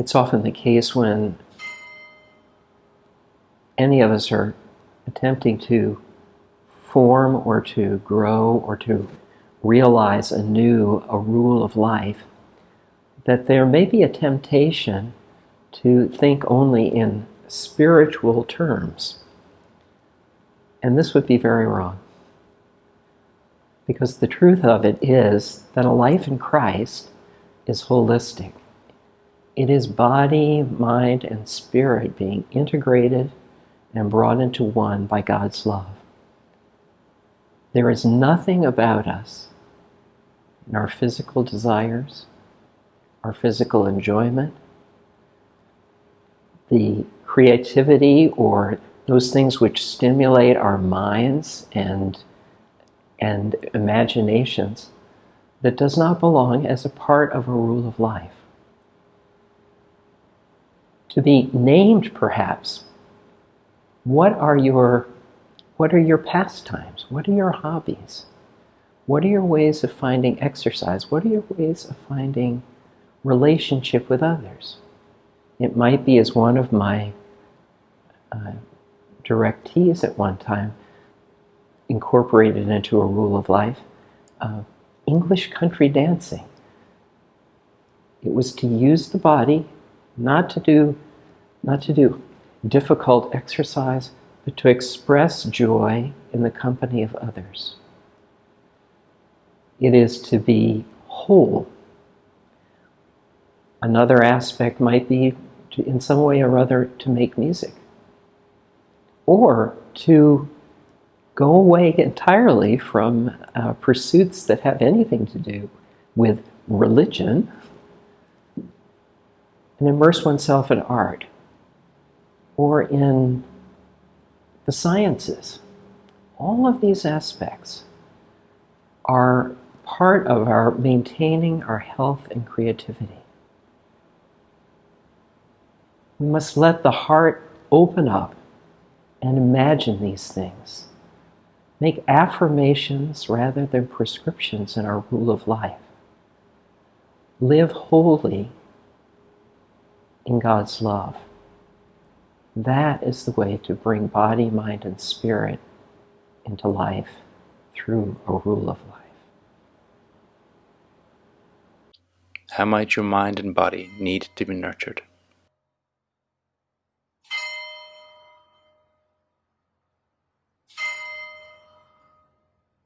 It's often the case when any of us are attempting to form or to grow or to realize anew a rule of life, that there may be a temptation to think only in spiritual terms. And this would be very wrong. Because the truth of it is that a life in Christ is holistic. It is body, mind, and spirit being integrated and brought into one by God's love. There is nothing about us in our physical desires, our physical enjoyment, the creativity or those things which stimulate our minds and, and imaginations that does not belong as a part of a rule of life. To be named, perhaps, what are your what are your pastimes? What are your hobbies? What are your ways of finding exercise? What are your ways of finding relationship with others? It might be as one of my uh, directees at one time incorporated into a rule of life uh, English country dancing. It was to use the body, not to do, not to do difficult exercise, but to express joy in the company of others. It is to be whole. Another aspect might be to, in some way or other, to make music. Or to go away entirely from uh, pursuits that have anything to do with religion and immerse oneself in art or in the sciences. All of these aspects are part of our maintaining our health and creativity. We must let the heart open up and imagine these things. Make affirmations rather than prescriptions in our rule of life. Live wholly in God's love. That is the way to bring body, mind, and spirit into life through a rule of life. How might your mind and body need to be nurtured?